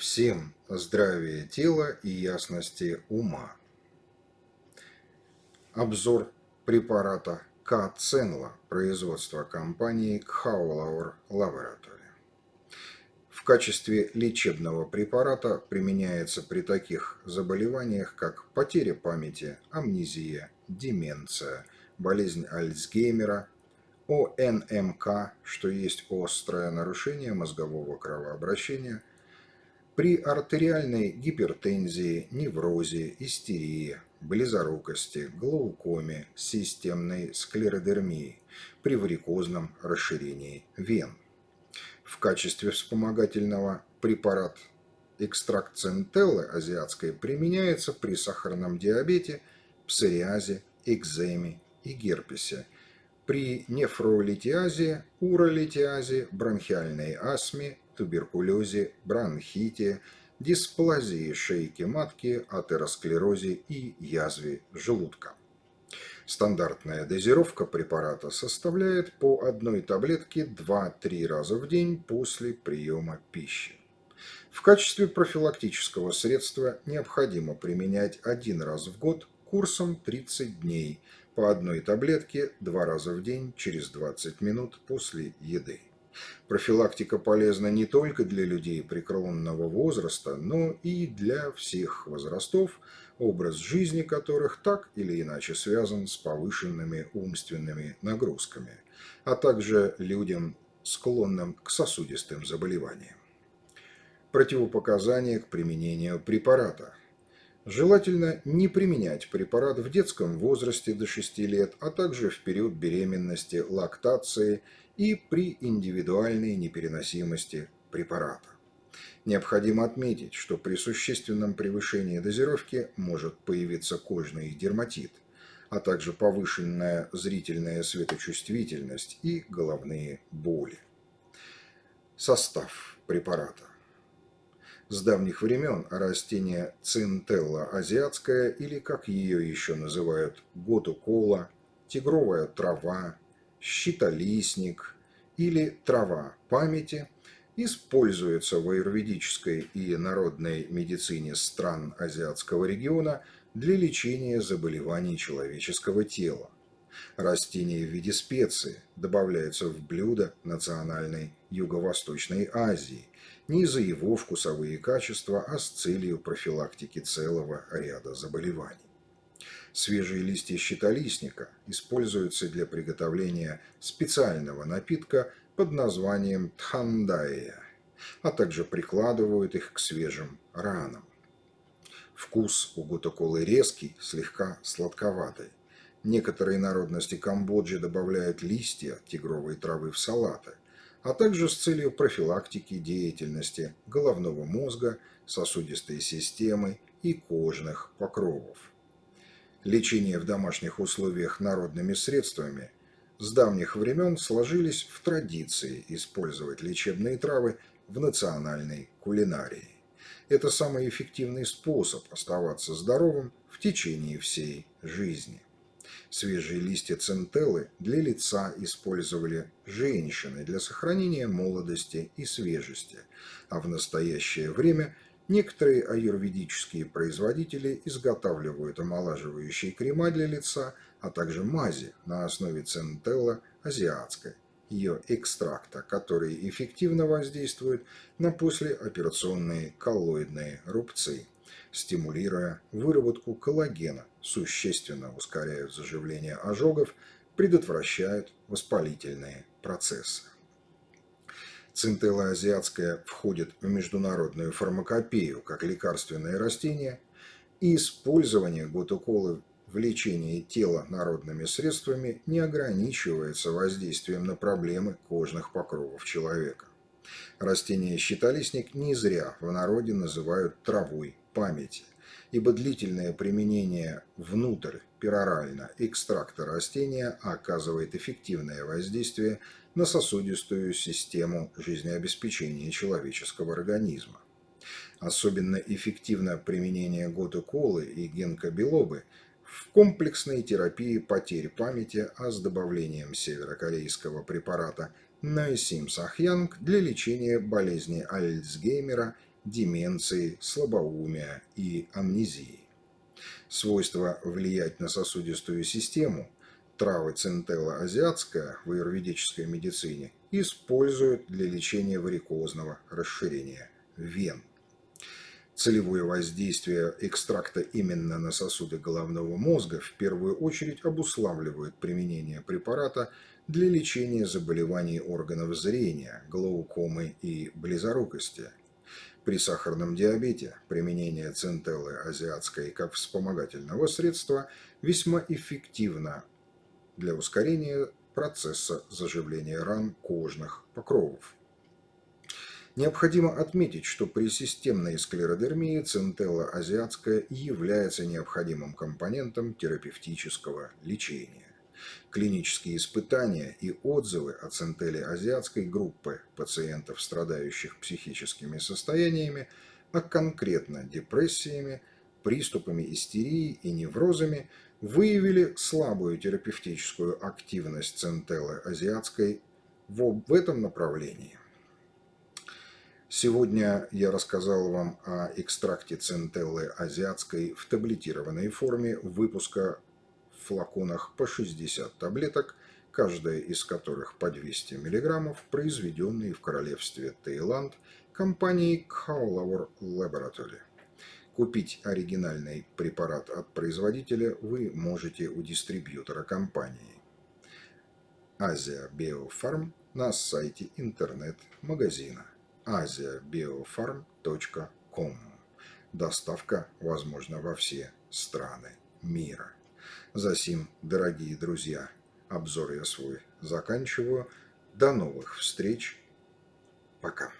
Всем здравия тела и ясности ума. Обзор препарата Каценла производства компании Кхаулауэр Laboratory. В качестве лечебного препарата применяется при таких заболеваниях, как потеря памяти, амнезия, деменция, болезнь Альцгеймера, ОНМК, что есть острое нарушение мозгового кровообращения – при артериальной гипертензии, неврозе, истерии, близорукости, глаукоме, системной склеродермии, при варикозном расширении вен. В качестве вспомогательного препарат экстракт центеллы азиатской применяется при сахарном диабете, псориазе, экземе и герпесе, при нефролитиазе, уролитиазе, бронхиальной астме, туберкулезе, бронхите, дисплазии шейки матки, атеросклерозе и язве желудка. Стандартная дозировка препарата составляет по одной таблетке 2-3 раза в день после приема пищи. В качестве профилактического средства необходимо применять один раз в год курсом 30 дней по одной таблетке два раза в день через 20 минут после еды. Профилактика полезна не только для людей преклонного возраста, но и для всех возрастов, образ жизни которых так или иначе связан с повышенными умственными нагрузками, а также людям, склонным к сосудистым заболеваниям. Противопоказания к применению препарата. Желательно не применять препарат в детском возрасте до 6 лет, а также в период беременности, лактации и при индивидуальной непереносимости препарата. Необходимо отметить, что при существенном превышении дозировки может появиться кожный дерматит, а также повышенная зрительная светочувствительность и головные боли. Состав препарата. С давних времен растение цинтелла азиатская, или как ее еще называют, готукола, тигровая трава, щитолистник или трава памяти используется в аюрведической и народной медицине стран азиатского региона для лечения заболеваний человеческого тела. Растение в виде специи добавляется в блюда национальной Юго-Восточной Азии не за его вкусовые качества, а с целью профилактики целого ряда заболеваний. Свежие листья щитолистника используются для приготовления специального напитка под названием тхандая, а также прикладывают их к свежим ранам. Вкус у гутоколы резкий, слегка сладковатый. Некоторые народности Камбоджи добавляют листья тигровой травы в салаты, а также с целью профилактики деятельности головного мозга, сосудистой системы и кожных покровов. Лечение в домашних условиях народными средствами с давних времен сложились в традиции использовать лечебные травы в национальной кулинарии. Это самый эффективный способ оставаться здоровым в течение всей жизни. Свежие листья центеллы для лица использовали женщины для сохранения молодости и свежести, а в настоящее время – Некоторые аюрведические производители изготавливают омолаживающие крема для лица, а также мази на основе центелла азиатской, ее экстракта, которые эффективно воздействуют на послеоперационные коллоидные рубцы, стимулируя выработку коллагена, существенно ускоряют заживление ожогов, предотвращают воспалительные процессы. Цинтелла азиатская входит в международную фармакопею как лекарственное растение, и использование гутуколы в лечении тела народными средствами не ограничивается воздействием на проблемы кожных покровов человека. Растение щитолистник не зря в народе называют травой памяти, ибо длительное применение внутрь перорально экстракта растения оказывает эффективное воздействие на сосудистую систему жизнеобеспечения человеческого организма. Особенно эффективно применение готоколы и генкобелобы в комплексной терапии потерь памяти, а с добавлением северокорейского препарата Нойсим Сахьянг для лечения болезни Альцгеймера деменции, слабоумия и амнезии. Свойство влиять на сосудистую систему травы центелла азиатская в аюрведической медицине используют для лечения варикозного расширения вен. Целевое воздействие экстракта именно на сосуды головного мозга в первую очередь обуславливает применение препарата для лечения заболеваний органов зрения, глаукомы и близорукости. При сахарном диабете применение центеллы азиатской как вспомогательного средства весьма эффективно для ускорения процесса заживления ран кожных покровов. Необходимо отметить, что при системной склеродермии центелла азиатская является необходимым компонентом терапевтического лечения. Клинические испытания и отзывы о центеле азиатской группы пациентов, страдающих психическими состояниями, а конкретно депрессиями, приступами истерии и неврозами, выявили слабую терапевтическую активность центеллы азиатской в этом направлении. Сегодня я рассказал вам о экстракте центеллы азиатской в таблетированной форме выпуска флаконах по 60 таблеток, каждая из которых по 200 мг, произведенные в королевстве Таиланд компанией Kaulawar Laboratory. Купить оригинальный препарат от производителя вы можете у дистрибьютора компании. Азия Биофарм на сайте интернет-магазина asiabiofarm.com. Доставка возможна во все страны мира. Засим, дорогие друзья, обзор я свой заканчиваю. До новых встреч. Пока.